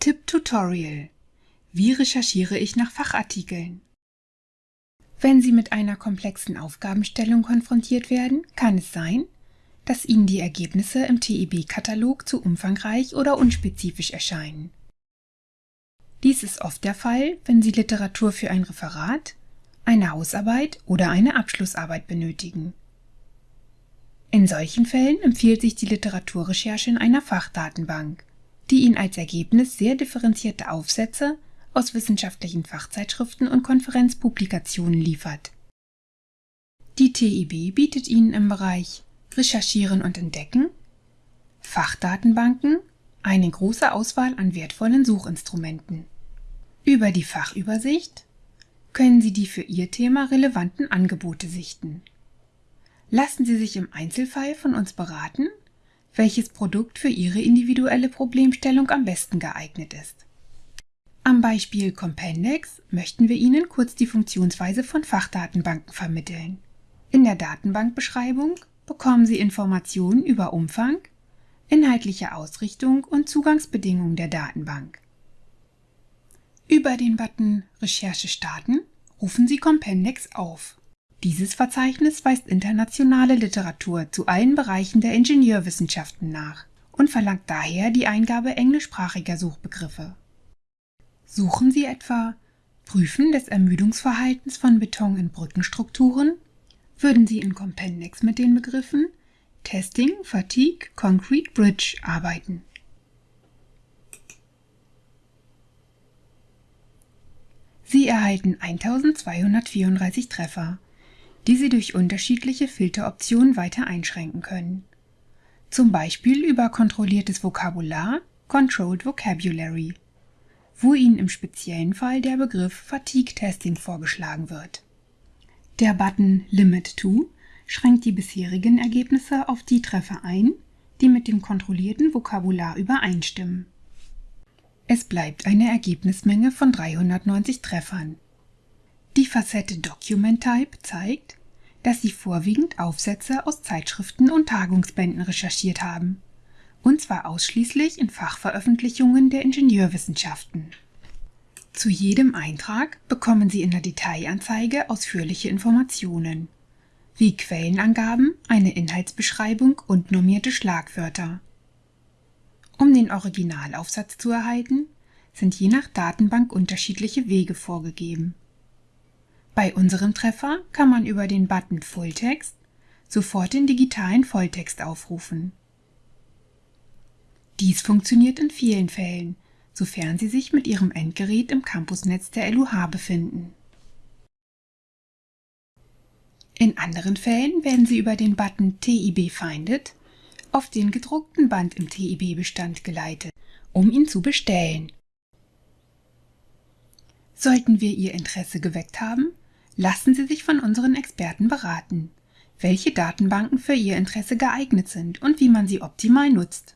Tipp-Tutorial Wie recherchiere ich nach Fachartikeln? Wenn Sie mit einer komplexen Aufgabenstellung konfrontiert werden, kann es sein, dass Ihnen die Ergebnisse im TIB-Katalog zu umfangreich oder unspezifisch erscheinen. Dies ist oft der Fall, wenn Sie Literatur für ein Referat, eine Hausarbeit oder eine Abschlussarbeit benötigen. In solchen Fällen empfiehlt sich die Literaturrecherche in einer Fachdatenbank, die Ihnen als Ergebnis sehr differenzierte Aufsätze aus wissenschaftlichen Fachzeitschriften und Konferenzpublikationen liefert. Die TIB bietet Ihnen im Bereich Recherchieren und Entdecken, Fachdatenbanken eine große Auswahl an wertvollen Suchinstrumenten. Über die Fachübersicht können Sie die für Ihr Thema relevanten Angebote sichten. Lassen Sie sich im Einzelfall von uns beraten, welches Produkt für Ihre individuelle Problemstellung am besten geeignet ist. Am Beispiel Compendex möchten wir Ihnen kurz die Funktionsweise von Fachdatenbanken vermitteln. In der Datenbankbeschreibung bekommen Sie Informationen über Umfang, inhaltliche Ausrichtung und Zugangsbedingungen der Datenbank. Über den Button Recherche starten rufen Sie Compendex auf. Dieses Verzeichnis weist internationale Literatur zu allen Bereichen der Ingenieurwissenschaften nach und verlangt daher die Eingabe englischsprachiger Suchbegriffe. Suchen Sie etwa Prüfen des Ermüdungsverhaltens von Beton in Brückenstrukturen würden Sie in Compendex mit den Begriffen Testing Fatigue Concrete Bridge arbeiten. Sie erhalten 1234 Treffer, die Sie durch unterschiedliche Filteroptionen weiter einschränken können. Zum Beispiel über kontrolliertes Vokabular Controlled Vocabulary, wo Ihnen im speziellen Fall der Begriff Fatigue Testing vorgeschlagen wird. Der Button Limit to schränkt die bisherigen Ergebnisse auf die Treffer ein, die mit dem kontrollierten Vokabular übereinstimmen. Es bleibt eine Ergebnismenge von 390 Treffern. Die Facette Document Type zeigt, dass Sie vorwiegend Aufsätze aus Zeitschriften und Tagungsbänden recherchiert haben, und zwar ausschließlich in Fachveröffentlichungen der Ingenieurwissenschaften. Zu jedem Eintrag bekommen Sie in der Detailanzeige ausführliche Informationen, wie Quellenangaben, eine Inhaltsbeschreibung und normierte Schlagwörter. Um den Originalaufsatz zu erhalten, sind je nach Datenbank unterschiedliche Wege vorgegeben. Bei unserem Treffer kann man über den Button Fulltext sofort den digitalen Volltext aufrufen. Dies funktioniert in vielen Fällen, sofern Sie sich mit Ihrem Endgerät im Campusnetz der LUH befinden. In anderen Fällen werden Sie über den Button TIB Finded auf den gedruckten Band im TIB-Bestand geleitet, um ihn zu bestellen. Sollten wir Ihr Interesse geweckt haben, lassen Sie sich von unseren Experten beraten, welche Datenbanken für Ihr Interesse geeignet sind und wie man sie optimal nutzt.